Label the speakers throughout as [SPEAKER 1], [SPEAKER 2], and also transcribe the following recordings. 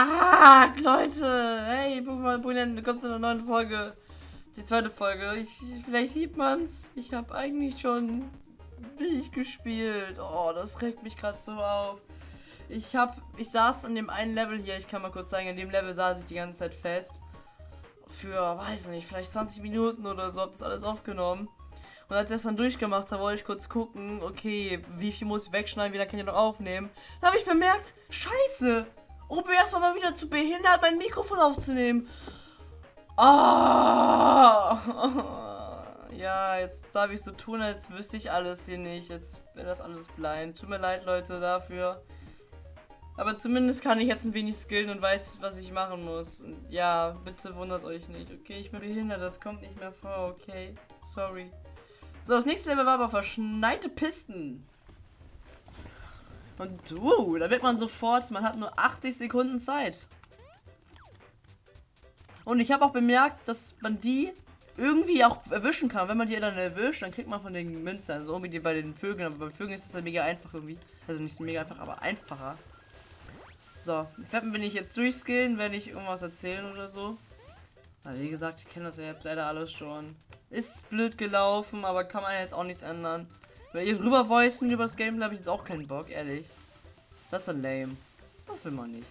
[SPEAKER 1] Ah, Leute! Hey, Pokémon kommt zu einer neuen Folge. Die zweite Folge. Ich, vielleicht sieht man's. Ich habe eigentlich schon billig gespielt. Oh, das regt mich gerade so auf. Ich hab, ich saß in dem einen Level hier, ich kann mal kurz sagen, in dem Level saß ich die ganze Zeit fest. Für, weiß nicht, vielleicht 20 Minuten oder so, hab das alles aufgenommen. Und als ich das dann durchgemacht habe, wollte ich kurz gucken, okay, wie viel muss ich wegschneiden, wie lange kann ich noch aufnehmen. Da habe ich bemerkt, scheiße, OBS war mal wieder zu behindert, mein Mikrofon aufzunehmen. Ah! Ja, jetzt darf ich so tun, als wüsste ich alles hier nicht. Jetzt wäre das alles blind. Tut mir leid, Leute, dafür. Aber zumindest kann ich jetzt ein wenig skillen und weiß, was ich machen muss. Und ja, bitte wundert euch nicht. Okay, ich bin behindert, das kommt nicht mehr vor, okay? Sorry. So, das nächste Level war aber verschneite Pisten. Und uh, da wird man sofort, man hat nur 80 Sekunden Zeit. Und ich habe auch bemerkt, dass man die irgendwie auch erwischen kann. Wenn man die dann erwischt, dann kriegt man von den Münzen, also irgendwie bei den Vögeln, aber bei Vögeln ist es ja mega einfach irgendwie. Also nicht so mega einfach, aber einfacher. So, ich jetzt durchskillen, wenn ich irgendwas erzählen oder so. Aber wie gesagt, ich kenne das ja jetzt leider alles schon. Ist blöd gelaufen, aber kann man jetzt auch nichts ändern. Wenn ihr drüber voicen über das Game, habe ich jetzt auch keinen Bock, ehrlich. Das ist dann lame. Das will man nicht.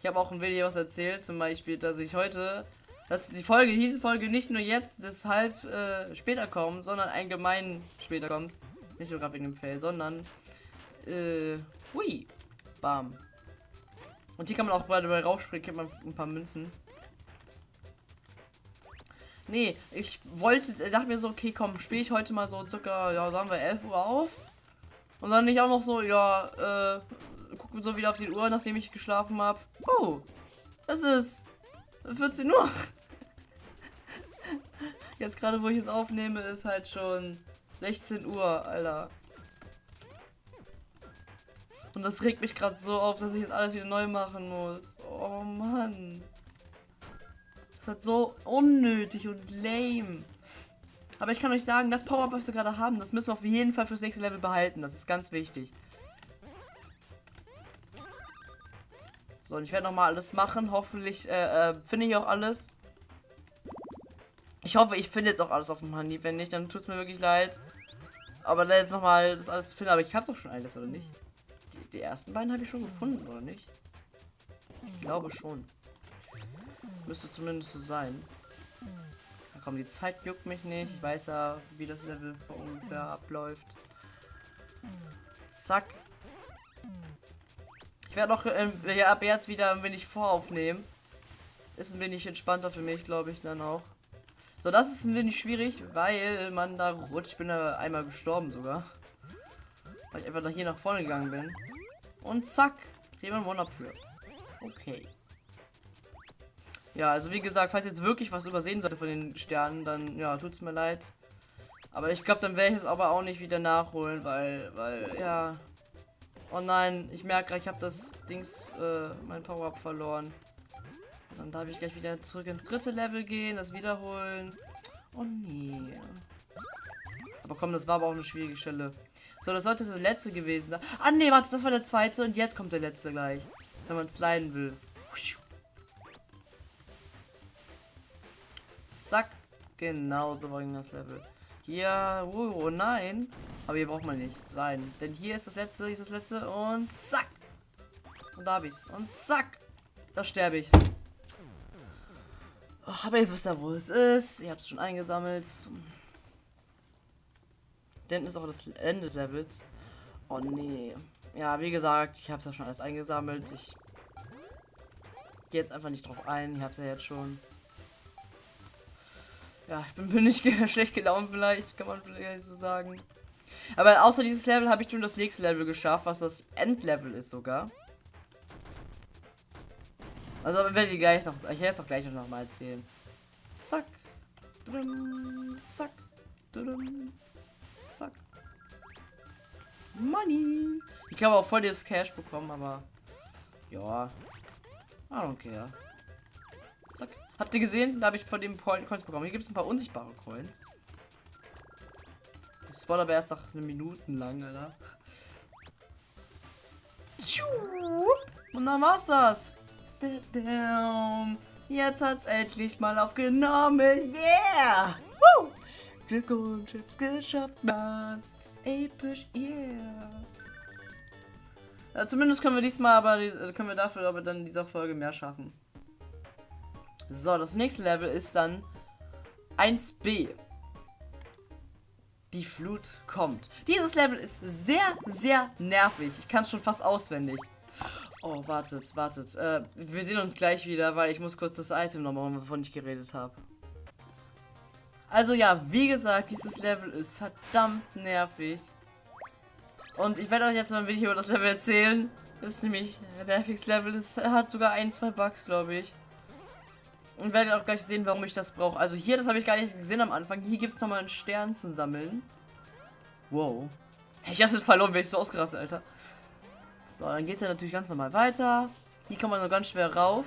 [SPEAKER 1] Ich habe auch ein Video was erzählt, zum Beispiel, dass ich heute, dass die Folge, diese Folge nicht nur jetzt, deshalb äh, später kommt, sondern allgemein später kommt. Nicht nur gerade wegen dem Fail, sondern äh, hui. Bam. Und hier kann man auch bei dabei raufspringen, kriegt man ein paar Münzen. Nee, ich wollte, dachte mir so, okay, komm, spiele ich heute mal so circa, ja, sagen wir 11 Uhr auf. Und dann nicht auch noch so, ja, äh, gucken so wieder auf die Uhr, nachdem ich geschlafen habe. Oh, es ist 14 Uhr. Jetzt gerade, wo ich es aufnehme, ist halt schon 16 Uhr, Alter. Und das regt mich gerade so auf, dass ich jetzt alles wieder neu machen muss. Oh Mann. Ist halt so unnötig und lame. Aber ich kann euch sagen, das Power-Up, was wir gerade haben, das müssen wir auf jeden Fall fürs nächste Level behalten. Das ist ganz wichtig. So, und ich werde nochmal alles machen. Hoffentlich äh, äh, finde ich auch alles. Ich hoffe, ich finde jetzt auch alles auf dem Handy. Wenn nicht, dann tut es mir wirklich leid. Aber da jetzt nochmal das alles finde. Aber ich habe doch schon alles, oder nicht? Die ersten beiden habe ich schon gefunden, oder nicht? Ich glaube schon. Müsste zumindest so sein. Na komm, die Zeit juckt mich nicht. Ich weiß ja, wie das Level ungefähr abläuft. Zack. Ich werde auch äh, ja, ab jetzt wieder ein wenig voraufnehmen. Ist ein wenig entspannter für mich, glaube ich, dann auch. So, das ist ein wenig schwierig, weil man da rutscht. Ich bin da einmal gestorben sogar. Weil ich einfach hier nach vorne gegangen bin. Und zack, kriegen wir ein One-Up für. Okay. Ja, also wie gesagt, falls jetzt wirklich was übersehen sollte von den Sternen, dann ja, tut's mir leid. Aber ich glaube, dann werde ich es aber auch nicht wieder nachholen, weil, weil, ja. Oh nein, ich merke ich habe das Dings, äh, mein Power-Up verloren. Dann darf ich gleich wieder zurück ins dritte Level gehen, das wiederholen. Oh nee. Aber komm, das war aber auch eine schwierige Stelle. So, das sollte das letzte gewesen sein. Ah, nee, warte, das war der zweite und jetzt kommt der letzte gleich. Wenn man es leiden will. Zack. Genau so war das Level. Hier, oh, oh, nein. Aber hier braucht man nicht sein. Denn hier ist das letzte, hier ist das letzte und zack. Und da hab ich's. Und zack. Da sterbe ich. Oh, aber ihr wisst ja, wo es ist. Ihr habt es schon eingesammelt. Denn ist auch das Ende des Levels. Oh nee. Ja, wie gesagt, ich habe ja schon alles eingesammelt. Ich gehe jetzt einfach nicht drauf ein. Ich habe ja jetzt schon. Ja, ich bin, bin nicht schlecht gelaunt vielleicht, kann man vielleicht so sagen. Aber außer dieses Level habe ich schon das nächste Level geschafft, was das Endlevel ist sogar. Also werde ich gleich noch, ich werde jetzt auch gleich noch mal erzählen. Zack. Zack. Zack. Money. Ich habe auch voll das Cash bekommen, aber ja. I don't care. Habt ihr gesehen? Da habe ich von dem Coins bekommen. Hier gibt es ein paar unsichtbare Coins. Das war aber erst nach eine Minuten lang, Alter. Und Und dann war's das. Jetzt hat's endlich mal aufgenommen. Yeah! Woo! Die Golden Chips geschafft, Mann. Episch, yeah. Ja, zumindest können wir diesmal aber können wir dafür aber dann in dieser Folge mehr schaffen. So, das nächste Level ist dann 1b. Die Flut kommt. Dieses Level ist sehr, sehr nervig. Ich kann es schon fast auswendig. Oh, wartet, wartet. Äh, wir sehen uns gleich wieder, weil ich muss kurz das Item nochmal machen, wovon ich geredet habe. Also ja, wie gesagt, dieses Level ist verdammt nervig. Und ich werde euch jetzt mal ein wenig über das Level erzählen. Das ist nämlich der nervigste-Level. Es hat sogar ein, zwei Bugs, glaube ich. Und werdet auch gleich sehen, warum ich das brauche. Also hier, das habe ich gar nicht gesehen am Anfang. Hier gibt es nochmal einen Stern zu sammeln. Wow. Ich habe es verloren, wäre ich so ausgerastet, Alter. So, dann geht er natürlich ganz normal weiter. Hier kann man nur ganz schwer rauf.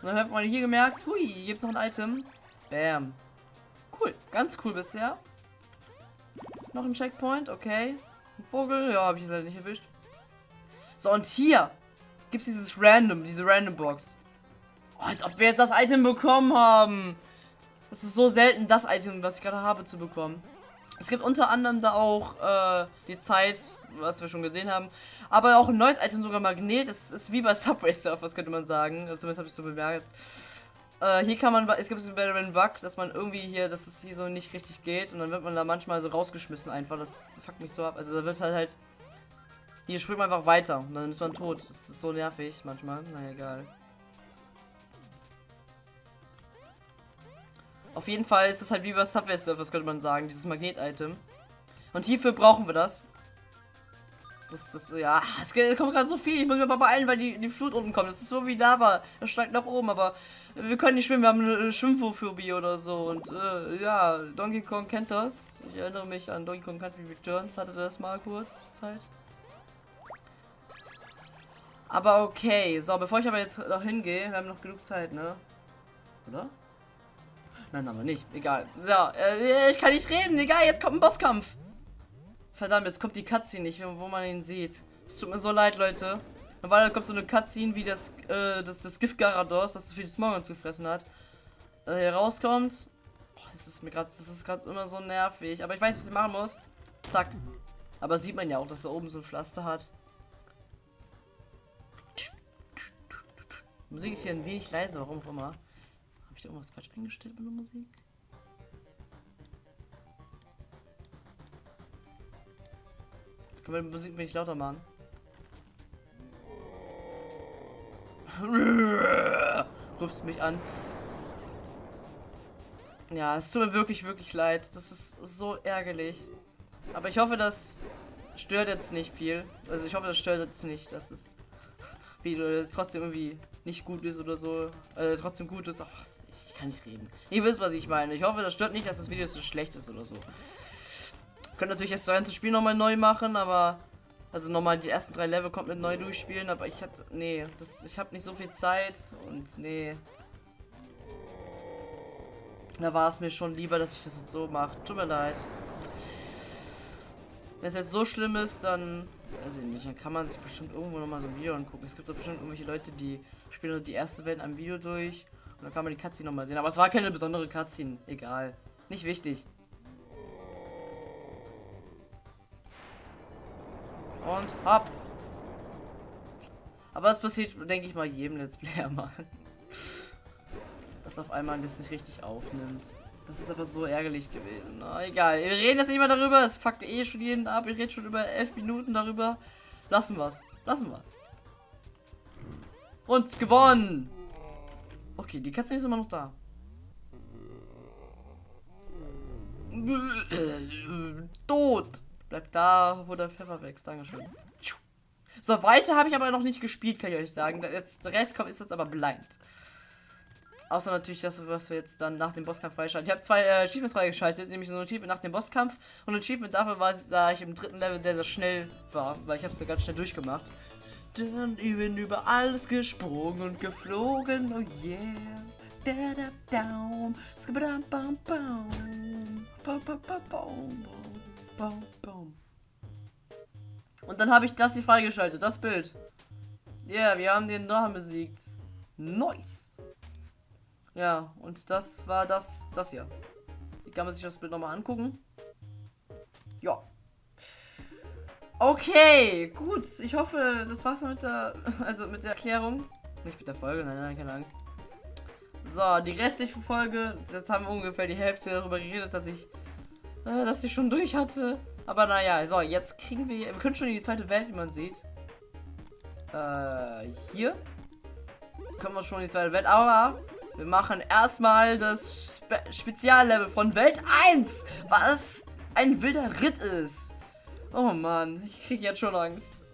[SPEAKER 1] Und dann hat man hier gemerkt, hui, hier gibt es noch ein Item. Bam. Cool, ganz cool bisher. Noch ein Checkpoint, okay. Ein Vogel, ja, habe ich leider nicht erwischt. So, und hier gibt es dieses Random, diese Random Box. Als ob wir jetzt das Item bekommen haben. Das ist so selten, das Item, was ich gerade habe, zu bekommen. Es gibt unter anderem da auch äh, die Zeit, was wir schon gesehen haben. Aber auch ein neues Item, sogar Magnet. Das ist wie bei Subway Surfers, könnte man sagen. Zumindest habe ich so bemerkt. Äh, hier kann man, es gibt so einen Bug, dass man irgendwie hier, dass es hier so nicht richtig geht. Und dann wird man da manchmal so rausgeschmissen einfach. Das, das hackt mich so ab. Also da wird halt halt... Hier springt man einfach weiter und dann ist man tot. Das ist so nervig manchmal. Na egal. Auf jeden Fall ist es halt wie bei Subway Surfers, könnte man sagen, dieses Magnet-Item. Und hierfür brauchen wir das. Das, das, ja, es kommt gerade so viel. Ich muss mir mal beeilen, weil die, die Flut unten kommt. Das ist so wie Lava. Das steigt nach oben, aber wir können nicht schwimmen. Wir haben eine Schwimmphobie oder so. Und äh, ja, Donkey Kong kennt das. Ich erinnere mich an Donkey Kong Country Returns. Hatte das mal kurz Zeit. Aber okay. So, bevor ich aber jetzt noch hingehe, wir haben noch genug Zeit, ne? Oder? Nein, aber nicht. Egal. So, äh, ich kann nicht reden. Egal, jetzt kommt ein Bosskampf. Verdammt, jetzt kommt die Cutscene nicht, wo man ihn sieht. Es tut mir so leid, Leute. Normalerweise kommt so eine Cutscene, wie das, äh, das, das Gift Garados, das zu viel Smog gefressen hat, hier rauskommt. Oh, das ist mir gerade, das ist gerade immer so nervig. Aber ich weiß, was ich machen muss. Zack. Aber sieht man ja auch, dass er oben so ein Pflaster hat. Die Musik ist hier ein wenig leise, warum auch immer ich da irgendwas falsch eingestellt mit der Musik? Können wir die Musik wenig lauter machen? Rufst mich an. Ja, es tut mir wirklich, wirklich leid. Das ist so ärgerlich. Aber ich hoffe, das stört jetzt nicht viel. Also ich hoffe, das stört jetzt nicht, dass es wie es trotzdem irgendwie nicht gut ist oder so. Äh, trotzdem gut ist. Ach, ich kann nicht reden. Ihr wisst, was ich meine. Ich hoffe, das stört nicht, dass das Video so schlecht ist oder so. Könnt natürlich jetzt das ganze Spiel nochmal neu machen, aber also nochmal die ersten drei Level komplett neu durchspielen, aber ich hatte nee, das ich habe nicht so viel Zeit und nee. Da war es mir schon lieber, dass ich das jetzt so mache. Tut mir leid. Wenn es jetzt so schlimm ist, dann weiß ich nicht, dann kann man sich bestimmt irgendwo nochmal so ein Video angucken. Es gibt doch bestimmt irgendwelche Leute, die spielen die erste Welt am Video durch und dann kann man die Cutscene nochmal sehen. Aber es war keine besondere Cutscene. Egal. Nicht wichtig. Und hopp. Aber es passiert, denke ich mal, jedem Let's Player mal. Dass auf einmal das nicht richtig aufnimmt. Das ist aber so ärgerlich gewesen. Na, egal. Wir reden jetzt nicht mehr darüber. Es fuckt eh schon jeden ab. Ich rede schon über elf Minuten darüber. Lassen wir's. Lassen wir's. Und gewonnen. Okay, die Katze ist immer noch da. Tot. Bleibt da, wo der Pfeffer wächst. Dankeschön. So, weiter habe ich aber noch nicht gespielt, kann ich euch sagen. Jetzt, der Rest kommt, ist jetzt aber blind. Außer natürlich das, was wir jetzt dann nach dem Bosskampf freischalten. Ich habe zwei äh, Achievements freigeschaltet, nämlich so ein Achievement nach dem Bosskampf und ein Achievement dafür war, da ich im dritten Level sehr, sehr schnell war, weil ich habe es ganz schnell durchgemacht. Dann bin über alles gesprungen und geflogen, oh yeah. Da da down, skibadam bam bam, bam bam bam bam bam Und dann habe ich das hier freigeschaltet, das Bild. Yeah, wir haben den Drachen besiegt. Nice. Ja, und das war das, das hier. Hier kann man sich das Bild nochmal angucken. Ja. Okay, gut. Ich hoffe, das war's mit der, also mit der Erklärung. Nicht mit der Folge, nein, nein, keine Angst. So, die restliche Folge, jetzt haben wir ungefähr die Hälfte darüber geredet, dass ich, äh, dass ich schon durch hatte. Aber naja, so, jetzt kriegen wir, wir können schon in die zweite Welt, wie man sieht. Äh, hier. Kommen wir schon in die zweite Welt, aber wir machen erstmal das Spe Speziallevel von Welt 1, was ein wilder Ritt ist. Oh Mann, ich kriege jetzt schon Angst.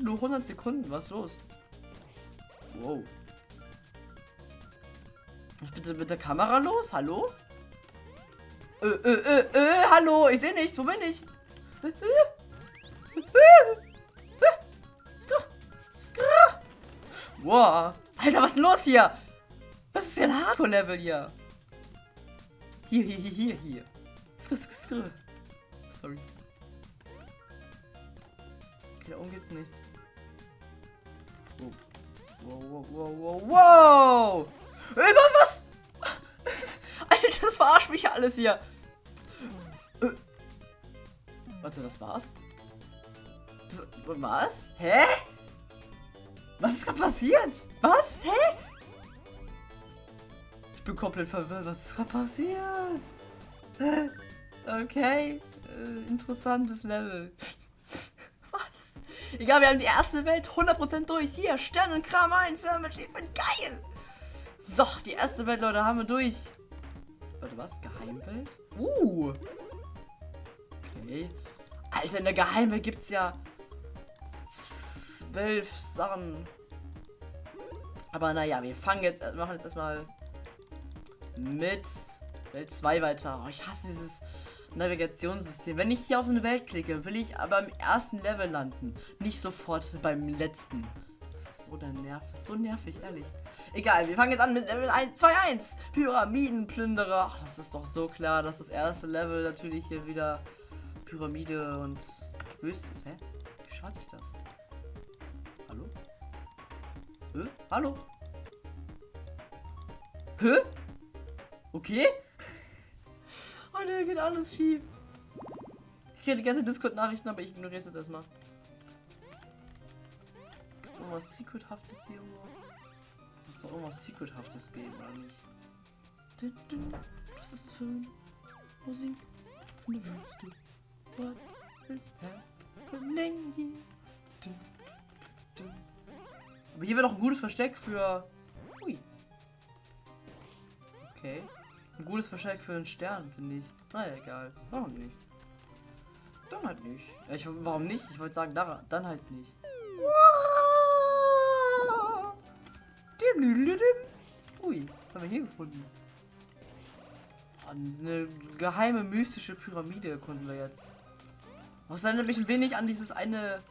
[SPEAKER 1] Nur 100 Sekunden, was los? Wow. Bitte mit der Kamera los, hallo? Äh, äh, äh, äh, hallo, ich sehe nichts, wo bin ich? Äh, äh, Wow. Alter, was ist denn los hier? Was ist denn Hardcore-Level hier? Hier, hier, hier, hier, hier. Skr, skr, skr. Sorry. Okay, da oben geht's nichts. Wow. Wow, wow, wow, wow, Mann, was? Alter, das verarscht mich ja alles hier. Warte, das war's? Das, was? Hä? Was ist gerade passiert? Was? Hä? Ich bin komplett verwirrt. Was ist gerade passiert? Okay. Äh, interessantes Level. Was? Egal, wir haben die erste Welt 100% durch. Hier, Sternenkram 1. Ich bin geil. So, die erste Welt, Leute, haben wir durch. Warte, was? Geheimwelt? Uh. Okay. Alter, in der Geheimwelt gibt es ja zwölf Sachen. Aber naja, wir fangen jetzt, machen jetzt erstmal mit Welt 2 weiter. Oh, ich hasse dieses Navigationssystem. Wenn ich hier auf eine Welt klicke, will ich aber im ersten Level landen. Nicht sofort beim letzten. Das ist so der Nerv. Das ist so nervig, ehrlich. Egal, wir fangen jetzt an mit Level 1, 2, 1. Pyramidenplünderer. Ach, das ist doch so klar, dass das erste Level natürlich hier wieder Pyramide und höchstes. Hä? Wie schaut sich das? Hä? Hallo? Hä? Okay? Oh ne, geht alles schief. Ich kriege die ganze Discord-Nachrichten, aber ich ignoriere es jetzt erstmal. Irgendwas Secrethaftes hier irgendwo? Muss doch irgendwas Secrethaftes geben eigentlich. Was ist das für Musik in der Wüste? What is happening here? Aber hier wäre doch ein gutes Versteck für... Ui. Okay. Ein gutes Versteck für einen Stern, finde ich. Naja, egal. Warum nicht? Dann halt nicht. Ich, warum nicht? Ich wollte sagen, da, dann halt nicht. Ui, haben wir hier gefunden? Eine geheime mystische Pyramide erkunden wir jetzt. Was erinnert mich ein wenig an dieses eine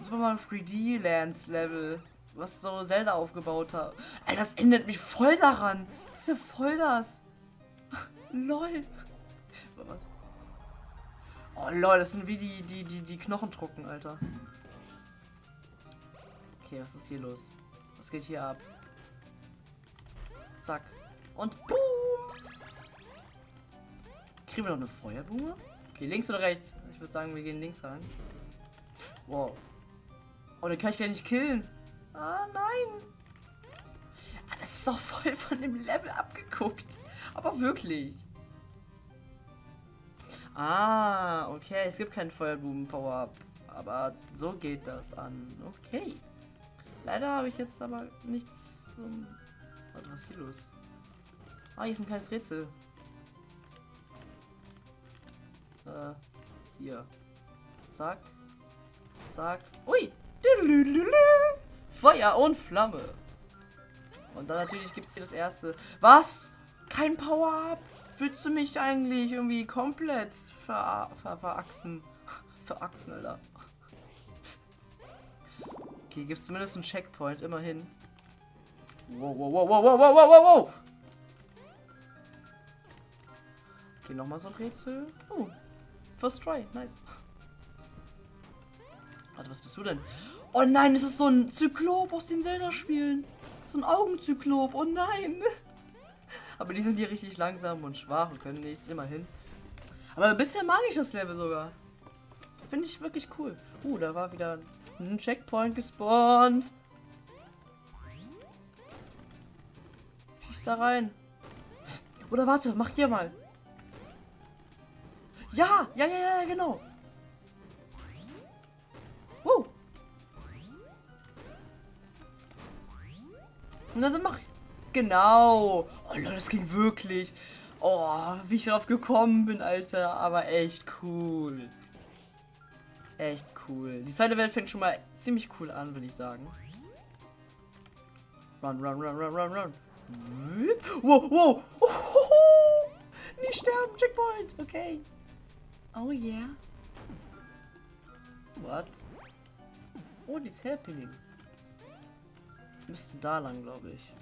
[SPEAKER 1] Super Mario 3D Lands Level, was so Zelda aufgebaut hat. Ey, das ändert mich voll daran. Das ist ja voll das. lol. Was? Oh lol, das sind wie die, die, die, die Knochendrucken, Alter. Okay, was ist hier los? Was geht hier ab? Zack. Und boom! Kriegen wir noch eine Feuerblume? Okay, links oder rechts? Ich würde sagen, wir gehen links rein. Wow. Oh, den kann ich gar nicht killen. Ah, nein. Ah, das ist doch voll von dem Level abgeguckt. Aber wirklich. Ah, okay. Es gibt keinen Feuerblumen-Power-Up. Aber so geht das an. Okay. Leider habe ich jetzt aber nichts zum... Was ist hier los? Ah, hier ist ein kleines Rätsel. Äh, hier. Zack. Zack. Ui! Feuer und Flamme. Und dann natürlich gibt es hier das erste. Was? Kein Power-Up? Willst du mich eigentlich irgendwie komplett ver ver verachsen? Verachsen, Alter. Okay, gibt es zumindest einen Checkpoint, immerhin. Wow, wow, wow, wow, wow, wow, wow, wow. Okay, nochmal so ein Rätsel. Oh, first try, nice. Warte, was bist du denn? Oh nein, es ist so ein Zyklop aus den Zelda-Spielen. So ein Augenzyklop. Oh nein. Aber die sind hier richtig langsam und schwach und können nichts, immerhin. Aber bisher mag ich das Level sogar. Finde ich wirklich cool. Uh, da war wieder ein Checkpoint gespawnt. Schieß da rein. Oder warte, mach hier mal. Ja, ja, ja, ja, genau. Und dann mach ich. Genau. Oh Leute, das ging wirklich. Oh, wie ich darauf gekommen bin, Alter. Aber echt cool. Echt cool. Die zweite Welt fängt schon mal ziemlich cool an, würde ich sagen. Run, run, run, run, run, run. Wow, wow. Oh, Nicht sterben, Checkpoint. Okay. Oh yeah. What? Oh, die ist happening. Müssten da lang, glaube ich.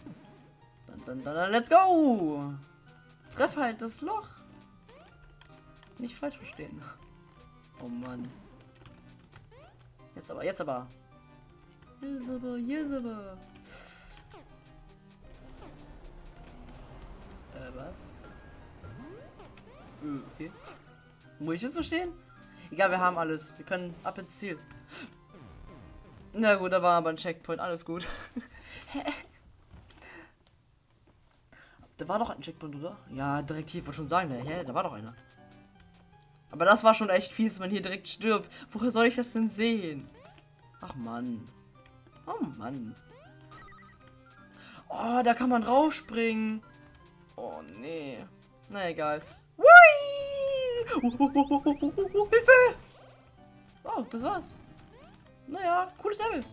[SPEAKER 1] Dann, dann, dann, dann, let's go! Treff halt das Loch. Nicht falsch verstehen. Oh Mann. Jetzt aber, jetzt aber. Jetzt aber, jetzt aber. Äh, was? Äh, okay. Muss ich jetzt so stehen? Egal, wir haben alles. Wir können ab ins Ziel. Na gut, da war aber ein Checkpoint. Alles gut. da war doch ein Checkpoint, oder? Ja, direkt hier, wollte schon sagen. Ne? Hä? Da war doch einer. Aber das war schon echt fies, wenn man hier direkt stirbt. Woher soll ich das denn sehen? Ach Mann. Oh Mann. Oh, da kann man rausspringen. Oh nee. Na egal. Hui! Hilfe! Oh, das war's. Naja, cooles Level.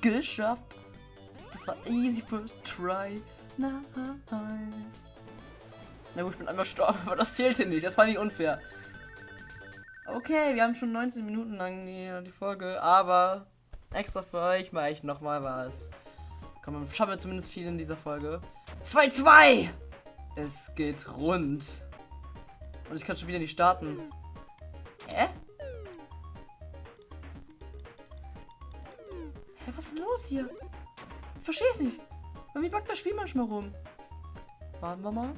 [SPEAKER 1] Geschafft. Das war easy first try. Nice. Na gut, ich bin einmal gestorben, aber das zählte nicht. Das fand ich unfair. Okay, wir haben schon 19 Minuten lang die, die Folge, aber extra für euch mache ich nochmal was. Komm, schaffen wir zumindest viel in dieser Folge. 2-2! Es geht rund. Und ich kann schon wieder nicht starten. Hä? Was ist los hier? Ich verstehe es nicht. Wie backt das Spiel manchmal rum? Warten wir mal.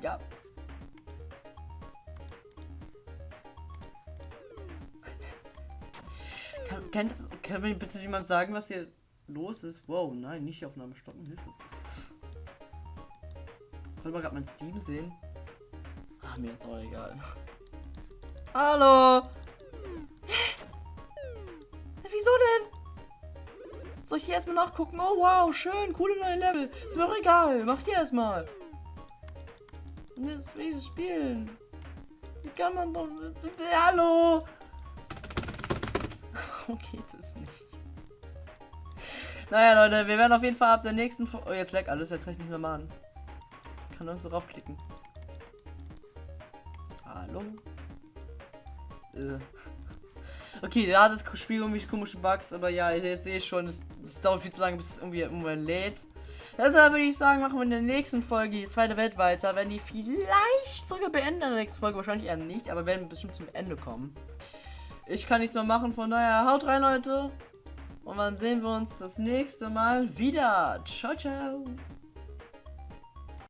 [SPEAKER 1] Ja. Kann, kann, kann mir bitte jemand sagen, was hier los ist? Wow, nein, nicht die Aufnahme stoppen. Hilfe. Wollen wir gerade mein Steam sehen? Ach, mir ist auch egal. Hallo! Hier erstmal nachgucken? Oh wow, schön, coole neue Level. Ist mir auch egal. Mach hier erstmal. Jetzt will ich spielen. Wie kann man doch. Hallo! Warum geht es nicht? Naja, Leute, wir werden auf jeden Fall ab der nächsten. Fo oh, jetzt leckt alles, jetzt kann ich nicht mehr machen. Ich kann uns drauf klicken. Hallo? Äh. Okay, ja, das Spiel irgendwie komische Bugs, aber ja, jetzt sehe ich schon, es, es dauert viel zu lange, bis es irgendwie irgendwann lädt. Deshalb würde ich sagen, machen wir in der nächsten Folge die zweite Welt weiter. Werden die vielleicht sogar beenden in der nächsten Folge, wahrscheinlich eher nicht, aber werden bestimmt zum Ende kommen. Ich kann nichts mehr machen, von daher haut rein, Leute. Und dann sehen wir uns das nächste Mal wieder. Ciao, ciao.